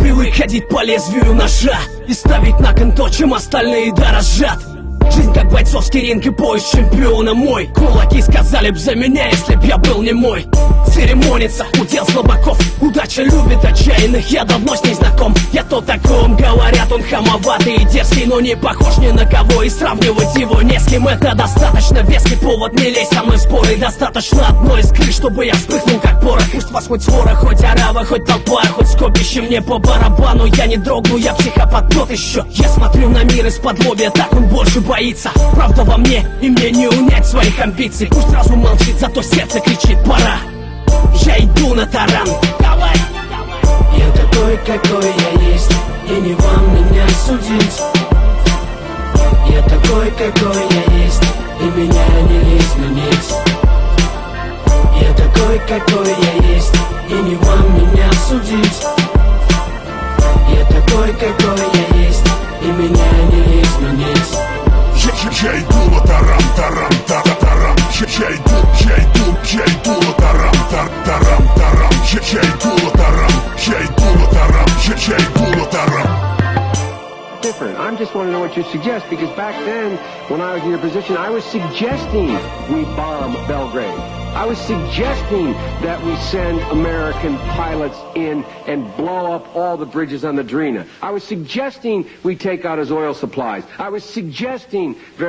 привык ходить по лезвию ножа И ставить на кон то, чем остальные дорожат Жизнь как бойцовский ринг и пояс чемпиона мой. Кулаки сказали б за меня, если б я был не мой Церемониться, удел слабаков. Удача любит отчаянных, я давно с ней знаком. Я то таком, говорят, он хамоватый и дерзкий Но не похож ни на кого. И сравнивать его не с кем Это достаточно веский повод, не лезь со мной в споры Достаточно одной искры, чтобы я вспыхнул как порох. Пусть вас хоть свора, хоть арава, хоть толпа, хоть скопище мне по барабану. Я не дрогну, я психопат тот еще. Я смотрю на мир из-под лобья, так он больше боится. Правда во мне, и мне не унять своих амбиций. Пусть сразу молчит, зато сердце кричит пора на таран, давай! Я такой, какой я есть. И не вам меня судить. Я такой, какой я есть. И меня не изменить Я такой, какой я есть. И не вам меня судить. Я такой, какой я есть. И меня не изменить Я, иду на тарам, тарам, тарам. Я, я иду, я иду, я иду different. I'm just want to know what you suggest because back then, when I was in your position, I was suggesting we bomb Belgrade. I was suggesting that we send American pilots in and blow up all the bridges on the Drina. I was suggesting we take out his oil supplies. I was suggesting